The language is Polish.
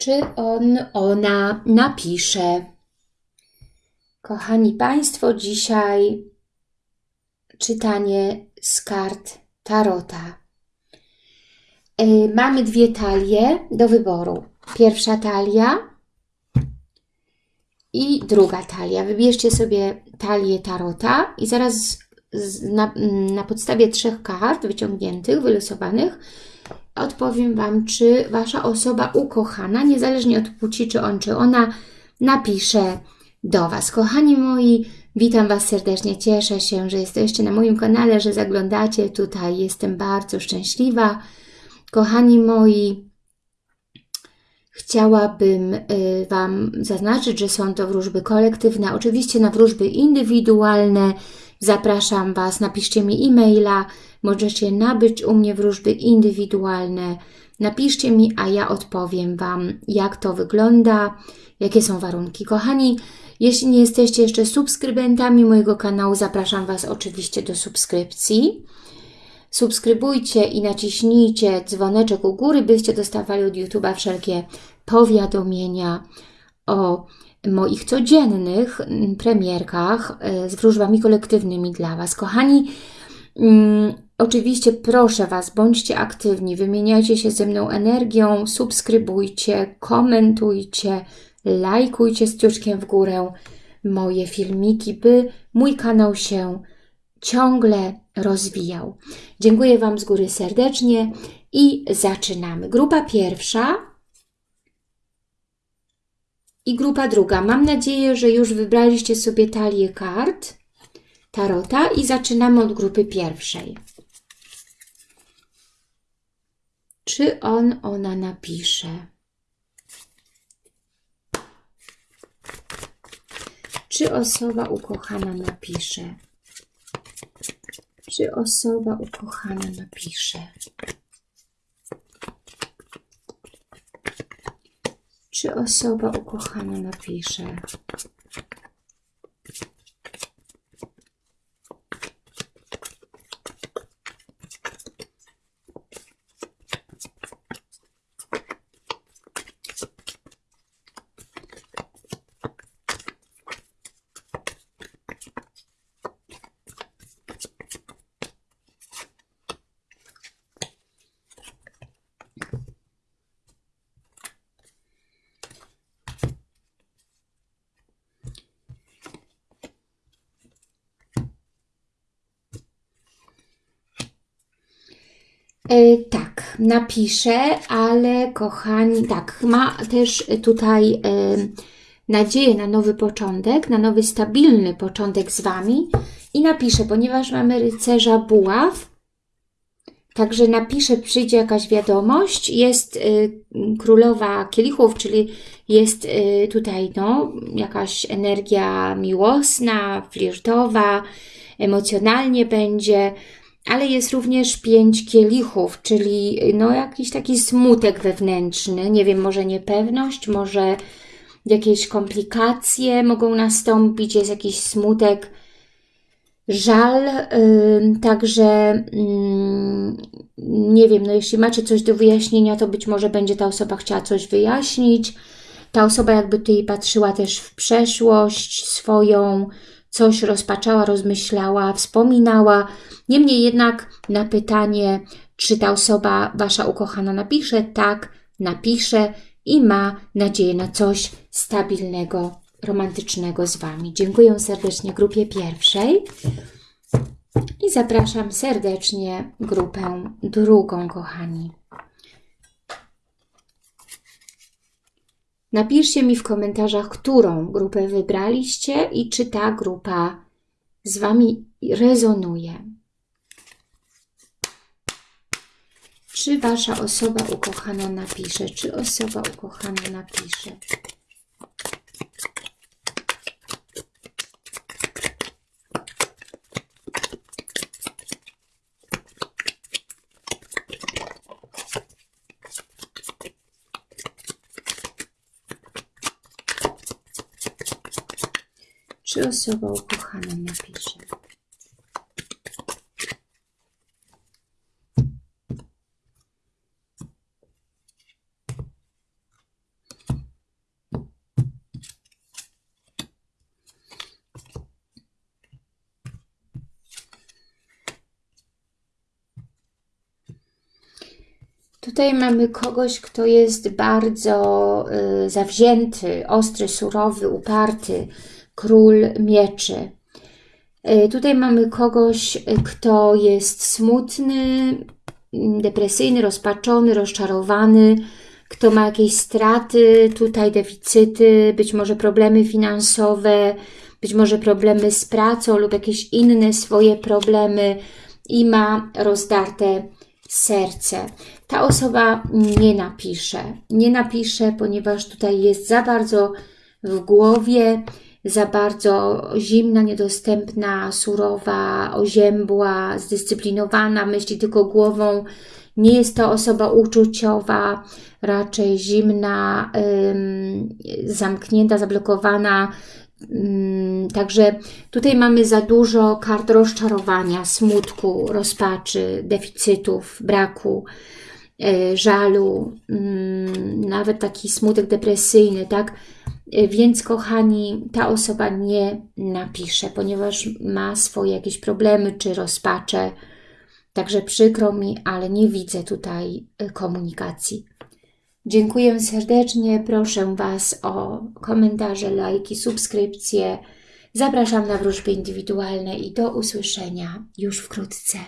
Czy on, ona napisze? Kochani Państwo, dzisiaj czytanie z kart Tarota. Y, mamy dwie talie do wyboru. Pierwsza talia i druga talia. Wybierzcie sobie talię Tarota i zaraz na, na podstawie trzech kart wyciągniętych, wylosowanych, odpowiem Wam, czy Wasza osoba ukochana, niezależnie od płci, czy on, czy ona, napisze do Was. Kochani moi, witam Was serdecznie, cieszę się, że jesteście na moim kanale, że zaglądacie tutaj, jestem bardzo szczęśliwa. Kochani moi, chciałabym y, Wam zaznaczyć, że są to wróżby kolektywne, oczywiście na wróżby indywidualne zapraszam Was, napiszcie mi e-maila, możecie nabyć u mnie wróżby indywidualne, napiszcie mi, a ja odpowiem Wam, jak to wygląda, jakie są warunki. Kochani, jeśli nie jesteście jeszcze subskrybentami mojego kanału, zapraszam Was oczywiście do subskrypcji. Subskrybujcie i naciśnijcie dzwoneczek u góry, byście dostawali od YouTube'a wszelkie powiadomienia o moich codziennych premierkach e, z wróżbami kolektywnymi dla Was. Kochani, mm, oczywiście proszę Was, bądźcie aktywni, wymieniajcie się ze mną energią, subskrybujcie, komentujcie, lajkujcie z ciuszkiem w górę moje filmiki, by mój kanał się ciągle rozwijał. Dziękuję Wam z góry serdecznie i zaczynamy. Grupa pierwsza i grupa druga. Mam nadzieję, że już wybraliście sobie talię kart Tarota i zaczynamy od grupy pierwszej. Czy on, ona napisze? Czy osoba ukochana napisze? Czy osoba ukochana napisze? Czy osoba ukochana napisze? E, tak, napiszę, ale kochani, tak, ma też tutaj e, nadzieję na nowy początek, na nowy stabilny początek z Wami i napiszę, ponieważ mamy rycerza buław, Także napiszę, przyjdzie jakaś wiadomość, jest y, królowa kielichów, czyli jest tutaj no, jakaś energia miłosna, flirtowa, emocjonalnie będzie, ale jest również pięć kielichów, czyli no jakiś taki smutek wewnętrzny, nie wiem, może niepewność, może jakieś komplikacje mogą nastąpić, jest jakiś smutek, żal, yy, także yy, nie wiem, no jeśli macie coś do wyjaśnienia, to być może będzie ta osoba chciała coś wyjaśnić, ta osoba jakby tutaj patrzyła też w przeszłość swoją, coś rozpaczała, rozmyślała, wspominała. Niemniej jednak na pytanie, czy ta osoba, Wasza ukochana napisze, tak, napisze i ma nadzieję na coś stabilnego, romantycznego z Wami. Dziękuję serdecznie grupie pierwszej i zapraszam serdecznie grupę drugą, kochani. Napiszcie mi w komentarzach, którą grupę wybraliście i czy ta grupa z Wami rezonuje. Czy Wasza osoba ukochana napisze? Czy osoba ukochana napisze? czy osoba ukochana napisze. Tutaj mamy kogoś, kto jest bardzo y, zawzięty, ostry, surowy, uparty, król mieczy. Y, tutaj mamy kogoś, y, kto jest smutny, mm, depresyjny, rozpaczony, rozczarowany, kto ma jakieś straty, tutaj deficyty, być może problemy finansowe, być może problemy z pracą lub jakieś inne swoje problemy i ma rozdarte serce. Ta osoba nie napisze. Nie napisze, ponieważ tutaj jest za bardzo w głowie, za bardzo zimna, niedostępna, surowa, oziębła, zdyscyplinowana, myśli tylko głową. Nie jest to osoba uczuciowa, raczej zimna, zamknięta, zablokowana. Ym, także tutaj mamy za dużo kart rozczarowania, smutku, rozpaczy, deficytów, braku, yy, żalu, yy, nawet taki smutek depresyjny, tak? Y, więc kochani, ta osoba nie napisze, ponieważ ma swoje jakieś problemy czy rozpacze. Także przykro mi, ale nie widzę tutaj y, komunikacji. Dziękuję serdecznie, proszę Was o komentarze, lajki, subskrypcje. Zapraszam na wróżby indywidualne i do usłyszenia już wkrótce.